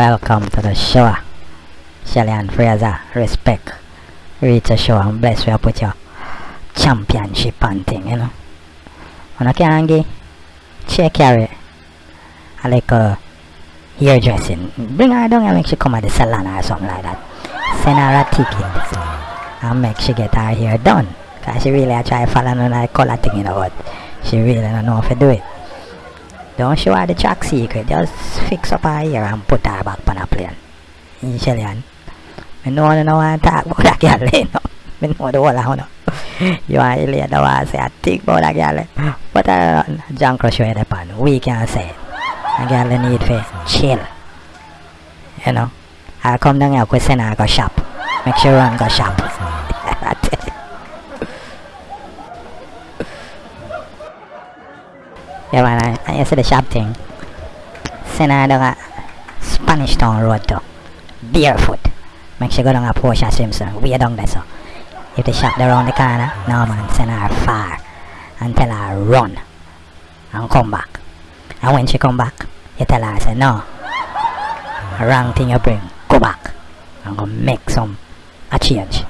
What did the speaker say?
Welcome to the show. Ah. Shelly-Ann Fraser, respect. Reach the show and bless you put your championship and thing, you know. When I can get check carry a like uh, a hairdressing. Bring her down and make she come at the salon or something like that. Send her a ticket and make she get her hair done. Cause she really a try follow on that color thing, you know, but she really don't know how to do it. Don't show her the track secret, just fix up her hair and put her back on a plane. You Shelly I know you know want to talk about that girl, you know. I know the whole of you know. You to later want to say a thing about that girl. But uh, John Crush you the pan, we can say. A girl need to chill. You know. I come down here, send her go shop. Make sure run go shop. You. Yeah man, I, I see the shop thing. Send her a uh, Spanish Town Road to barefoot. Make sure go down a Portia Simpson. We down there so. If the shop around the corner, no man, send her far. And tell her run. And come back. And when she come back, you tell her, I say no. Wrong thing you bring, go back. And go make some a change.